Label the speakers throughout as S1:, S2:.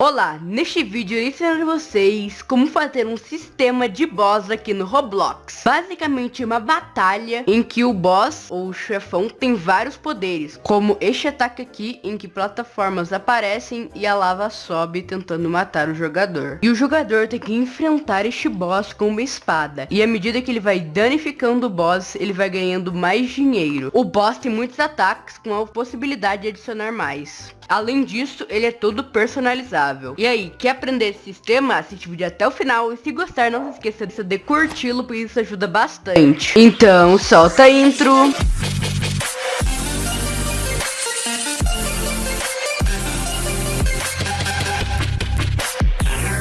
S1: Olá, neste vídeo eu ensinar vocês como fazer um sistema de boss aqui no Roblox. Basicamente uma batalha em que o boss ou o chefão tem vários poderes, como este ataque aqui em que plataformas aparecem e a lava sobe tentando matar o jogador. E o jogador tem que enfrentar este boss com uma espada, e à medida que ele vai danificando o boss, ele vai ganhando mais dinheiro. O boss tem muitos ataques com a possibilidade de adicionar mais. Além disso, ele é todo personalizável. E aí, quer aprender esse sistema? Assiste o vídeo até o final. E se gostar, não se esqueça de curti-lo, pois isso ajuda bastante. Então, solta a intro.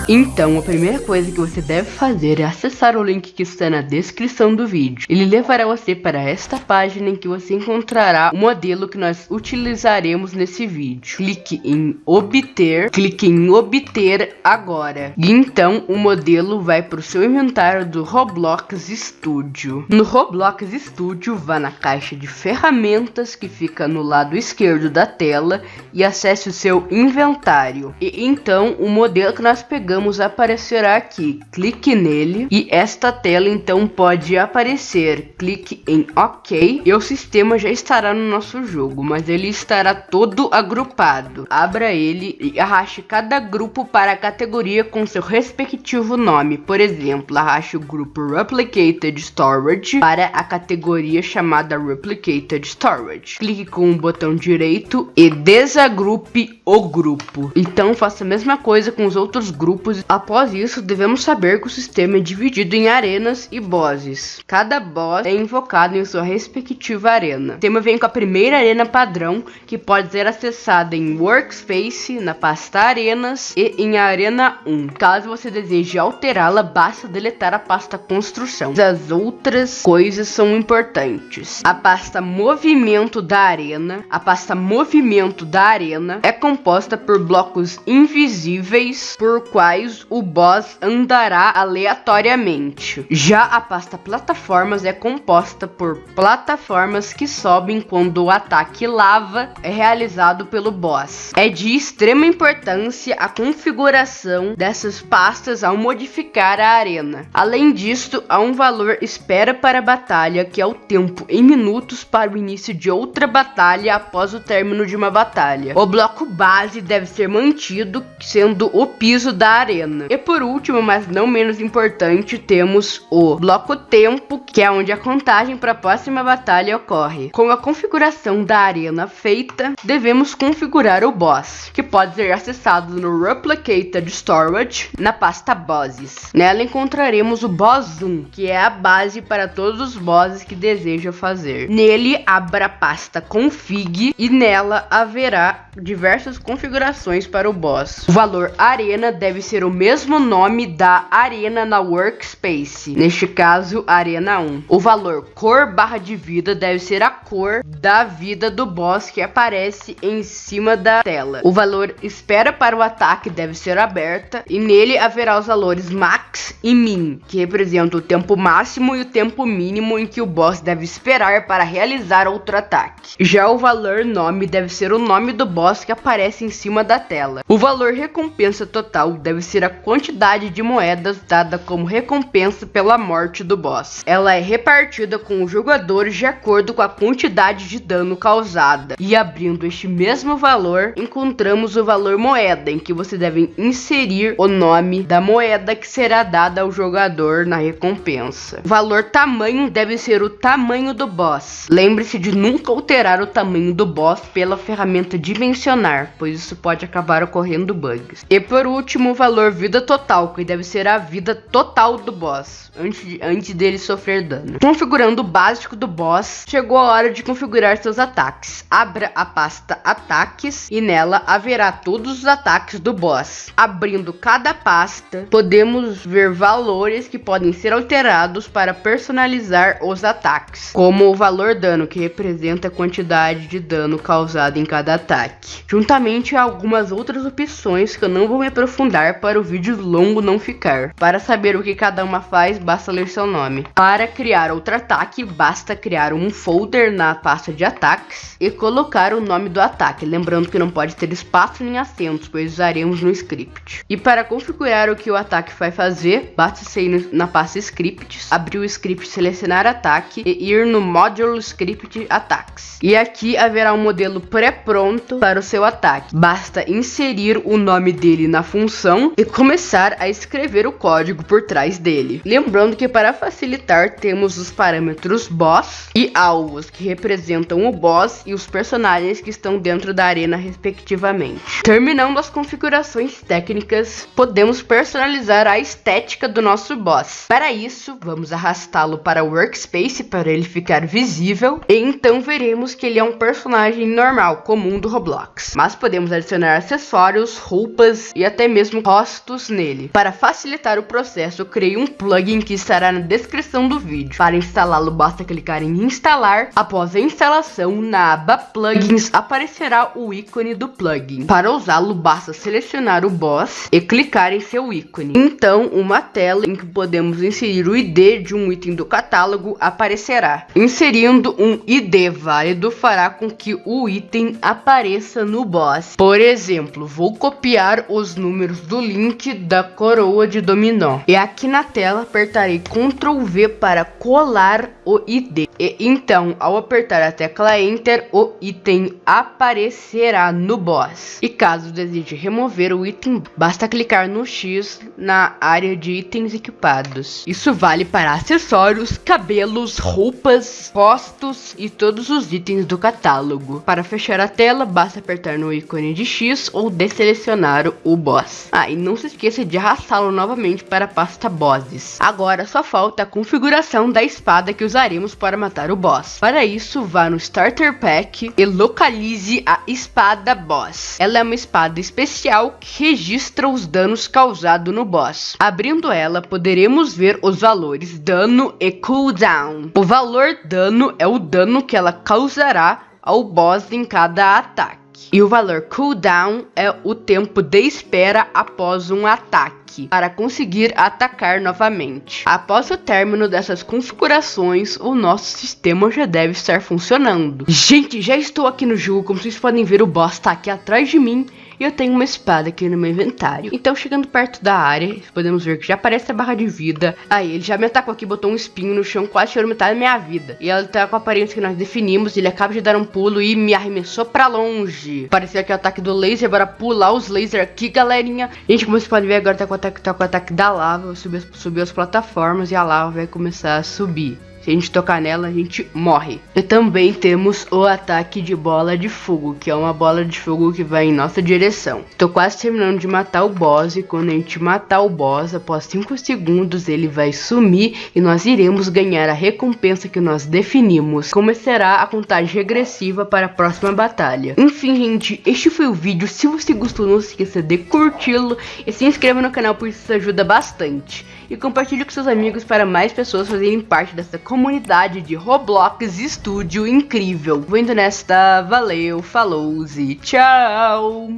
S1: Então, a primeira coisa que você deve fazer é acessar o link que está na descrição do vídeo. Ele levará você para esta página em que você encontrará o modelo que nós utilizaremos nesse vídeo. Clique em obter, clique em obter agora. E então o modelo vai para o seu inventário do Roblox Studio. No Roblox Studio, vá na caixa de ferramentas que fica no lado esquerdo da tela e acesse o seu inventário. E então o modelo que nós pegamos vamos aparecerá aqui. Clique nele e esta tela então pode aparecer. Clique em OK e o sistema já estará no nosso jogo, mas ele estará todo agrupado. Abra ele e arraste cada grupo para a categoria com seu respectivo nome. Por exemplo, arraste o grupo Replicated Storage para a categoria chamada Replicated Storage. Clique com o botão direito e desagrupe o grupo. Então faça a mesma coisa com os outros grupos Após isso, devemos saber que o sistema é dividido em arenas e bosses. Cada boss é invocado em sua respectiva arena. O sistema vem com a primeira arena padrão, que pode ser acessada em Workspace, na pasta Arenas e em Arena 1. Caso você deseje alterá-la, basta deletar a pasta Construção. As outras coisas são importantes. A pasta Movimento da Arena. A pasta Movimento da Arena é composta por blocos invisíveis, por quais quais o boss andará aleatoriamente. Já a pasta plataformas é composta por plataformas que sobem quando o ataque lava é realizado pelo boss. É de extrema importância a configuração dessas pastas ao modificar a arena. Além disso, há um valor espera para a batalha, que é o tempo em minutos para o início de outra batalha após o término de uma batalha. O bloco base deve ser mantido, sendo o piso da arena. E por último, mas não menos importante, temos o bloco tempo, que é onde a contagem para a próxima batalha ocorre. Com a configuração da arena feita, devemos configurar o boss, que pode ser acessado no Replicated Storage na pasta Bosses. Nela encontraremos o Boss 1, que é a base para todos os bosses que deseja fazer. Nele, abra a pasta Config e nela haverá diversas configurações para o boss. O valor arena deve ser o mesmo nome da arena na workspace, neste caso arena 1. O valor cor barra de vida deve ser a cor da vida do boss que aparece em cima da tela. O valor espera para o ataque deve ser aberta e nele haverá os valores max e min, que representam o tempo máximo e o tempo mínimo em que o boss deve esperar para realizar outro ataque. Já o valor nome deve ser o nome do boss que aparece em cima da tela. O valor recompensa total deve ser a quantidade de moedas dada como recompensa pela morte do boss. Ela é repartida com os jogadores de acordo com a quantidade de dano causada. E abrindo este mesmo valor, encontramos o valor moeda, em que você deve inserir o nome da moeda que será dada ao jogador na recompensa. O valor tamanho deve ser o tamanho do boss. Lembre-se de nunca alterar o tamanho do boss pela ferramenta dimensionar, pois isso pode acabar ocorrendo bugs. E por último, o valor vida total, que deve ser a vida total do boss, antes, de, antes dele sofrer dano. Configurando o básico do boss, chegou a hora de configurar seus ataques. Abra a pasta ataques e nela haverá todos os ataques do boss. Abrindo cada pasta, podemos ver valores que podem ser alterados para personalizar os ataques, como o valor dano, que representa a quantidade de dano causado em cada ataque, juntamente a algumas outras opções que eu não vou me aprofundar para o vídeo longo não ficar. Para saber o que cada uma faz, basta ler seu nome. Para criar outro ataque, basta criar um folder na pasta de ataques e colocar o nome do ataque, lembrando que não pode ter espaço nem acentos, pois usaremos no script. E para configurar o que o ataque vai fazer, basta sair na pasta scripts, abrir o script, selecionar ataque e ir no módulo script attacks. E aqui haverá um modelo pré-pronto para o seu ataque. Basta inserir o nome dele na função e começar a escrever o código por trás dele. Lembrando que para facilitar temos os parâmetros boss e alvos que representam o boss e os personagens que estão dentro da arena respectivamente. Terminando as configurações técnicas, podemos personalizar a estética do nosso boss. Para isso, vamos arrastá-lo para o workspace para ele ficar visível e então veremos que ele é um personagem normal, comum do Roblox. Mas podemos adicionar acessórios, roupas e até mesmo rostos nele. Para facilitar o processo, eu criei um plugin que estará na descrição do vídeo. Para instalá-lo, basta clicar em instalar. Após a instalação, na aba plugins aparecerá o ícone do plugin. Para usá-lo, basta selecionar o boss e clicar em seu ícone. Então, uma tela em que podemos inserir o ID de um item do catálogo aparecerá. Inserindo um ID válido fará com que o item apareça no boss. Por exemplo, vou copiar os números do link da coroa de dominó. E aqui na tela apertarei Ctrl V para colar o ID. E então, ao apertar a tecla Enter, o item aparecerá no boss. E caso deseje remover o item, basta clicar no X na área de itens equipados. Isso vale para acessórios, cabelos, roupas, postos e todos os itens do catálogo. Para fechar a tela, basta apertar no ícone de X ou deselecionar o boss. Ah, não se esqueça de arrastá-lo novamente para a pasta bosses. Agora só falta a configuração da espada que usaremos para matar o boss. Para isso, vá no Starter Pack e localize a espada boss. Ela é uma espada especial que registra os danos causados no boss. Abrindo ela, poderemos ver os valores dano e cooldown. O valor dano é o dano que ela causará ao boss em cada ataque. E o valor cooldown é o tempo de espera após um ataque para conseguir atacar novamente. Após o término dessas configurações, o nosso sistema já deve estar funcionando. Gente, já estou aqui no jogo, como vocês podem ver, o boss está aqui atrás de mim e eu tenho uma espada aqui no meu inventário. Então, chegando perto da área, podemos ver que já aparece a barra de vida. Aí, ele já me atacou aqui, botou um espinho no chão, quase tirou metade da minha vida. E ela tá com a aparência que nós definimos. Ele acaba de dar um pulo e me arremessou pra longe. Apareceu aqui o ataque do laser, bora pular os lasers aqui, galerinha. Gente, como vocês podem ver, agora tá com o ataque, tá com o ataque da lava. Subiu, subiu as plataformas e a lava vai começar a subir. Se a gente tocar nela, a gente morre. E também temos o ataque de bola de fogo, que é uma bola de fogo que vai em nossa direção. Tô quase terminando de matar o boss e quando a gente matar o boss, após 5 segundos ele vai sumir e nós iremos ganhar a recompensa que nós definimos. Começará a contagem regressiva para a próxima batalha. Enfim, gente, este foi o vídeo. Se você gostou, não se esqueça de curti-lo e se inscreva no canal, pois isso ajuda bastante e compartilhe com seus amigos para mais pessoas fazerem parte dessa comunidade de Roblox Estúdio incrível. Vou indo nesta, valeu, falou e tchau!